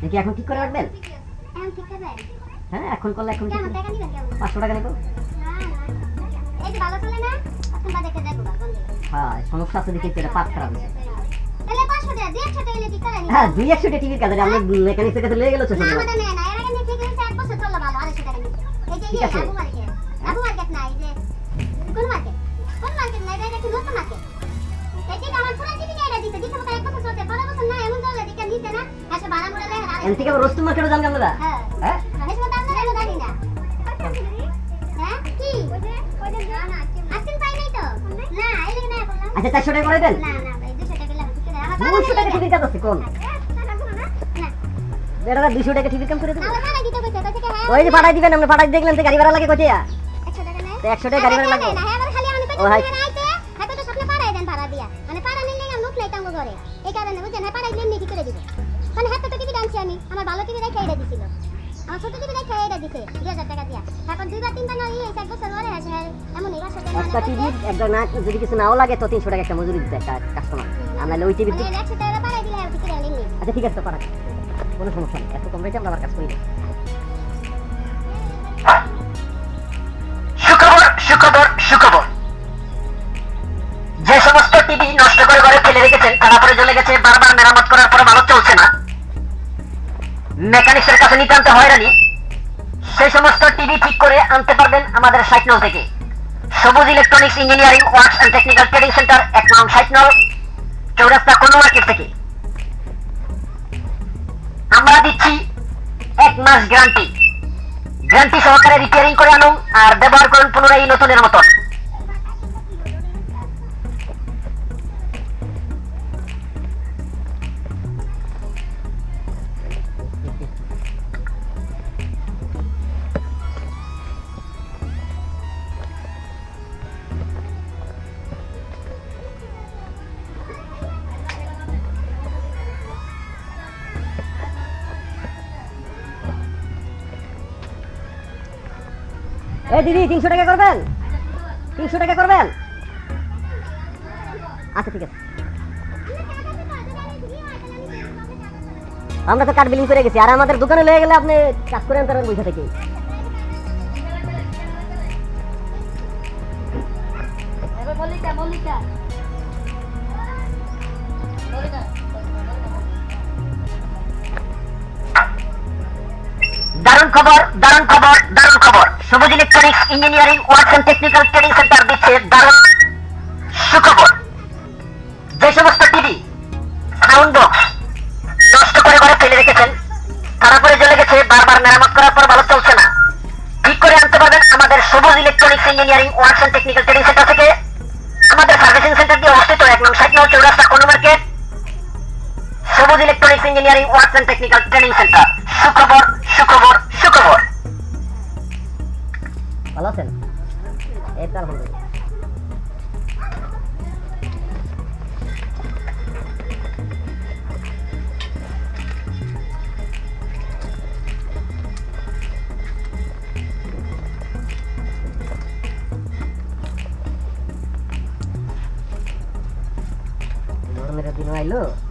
দেখি এখন ঠিক করে রাখবেন? হ্যাঁ এখন করলে এখন পাঁচশো টাকা নেব। না না এই যে ভালো চলে না এখন বা দেখে দেখো বাগন হ্যাঁ সমস্যা আছে দেখি এটা পাত খারাপ হয়েছে। হ্যাঁ দুই একশো টিভির কাছে আমরা মেকানিক্সের কাছে লেগে গেল না আমাদের নেয় না এর আগে নিয়ে ঠিক আছে। আবু মার্কেট আবু মার্কেট না এই যে কোন মার্কেট কোন মার্কেট না এটা একটু নতুন মার্কেট এই যে আমার পুরো নিয়ে এটা দিতে দিতে মতো এক বছর চলছে পরের বছর না এমন চললে দিকে নিতে না। আসলে ভাড়া মুড়া হ্যাঁ। হ্যাঁ? হ্যাঁ? কি? না এই লেগে না বললাম। আচ্ছা চারশো টাকা করে দেন। দুশো টাকা আমার দুশো টাকা টিভির কাজ আছে কোন? বেটা দুশো টাকা টিভির কাম করে দেবো। আমার ভাড়া দিতে কইছে কইছে কি হ্যাঁ ওই যে পাঠাই দিবেন আমরা পাঠাই দেখলেন তো গাড়ি ভাড়া লাগে কোথায় 100 টাকা নেয় তো একশো টাকা গাড়ি ভাড়া হ্যাঁ আমি ও, হাই। হ্যাঁ মানে এই কারণে বুঝছেন হ্যাঁ পাড়াই দিলে কি করে দিব? মানে হ্যাঁ তো টিভি আনছি আমি আমার ভালো টিভি দেখে এটা দিছিল আমার ছোট টিভি দেখে এটা দিছে 2000 টাকা দিয়া। তারপর দুইবার তিনবার না ইয়ে এক বছর পরে আছে হ্যাঁ এমন এই বাসাতে একটা টিভি একদম না যদি কিছু নাও লাগে তো তিনশো টাকা একটা মজুরি দিতে একটা কাস্টমার আমরা ওই টিভি মানে 100 টাকা পাড়াই দিলে আর কি করে আচ্ছা ঠিক আছে তো পাঠাক কোনো সমস্যা নেই। এত কম রেটে আমরা আবার কাজ করি সুখবর সুখবর সুখবর। যে সমস্ত টিভি নষ্ট করে ঘরে ফেলে রেখেছেন তারা পরে মেকানিক্সের কাছে নিতে আনতে হয়রানি। সেই সমস্ত টিভি ঠিক করে আনতে পারবেন আমাদের সাইট নল থেকে। Sabuj electronics engineering, works and technical trading centre এক নং সাইট নল চৌরাস্তা কোন মার্কেট থেকে। আমরা দিচ্ছি এক মাস গ্যারান্টি। গ্যারান্টি সহকারে রিপেয়ারিং করে আনুন আর ব্যবহার করুন পুনরায় নতুনের মতন। এই দিদি তিনশো টাকা করবেন? তিনশো টাকা করবেন? আচ্ছা ঠিক আছে। আমরা তো কাঠ বিলিং করে গেছি আর আমাদের দোকানে লেগে গেলে আপনি কাজ করে আনতে পারবেন বৈশা থেকে। দারুণ খবর দারুণ খবর দারুণ খবর। Electronics engineering works and technical training centre দিচ্ছে দারুণ সুখবর। যে সমস্ত টিভি সাউন্ড বক্স নষ্ট করে ফেলে রেখেছেন জ্বলে গেছে, বারবার মেরামত করার পর ভালো চলছে না। ঠিক করে আনতে পারবেন আমাদের Sabuj electronics engineering works and technical training centre থেকে? আমাদের সার্ভিসিং সেন্টার দিয়ে অবস্থিত এক নং চৌরাস্তা কোন market? Sabuj electronics engineering works and technical training centre সুখবর সুখবর camera ginawa. Look.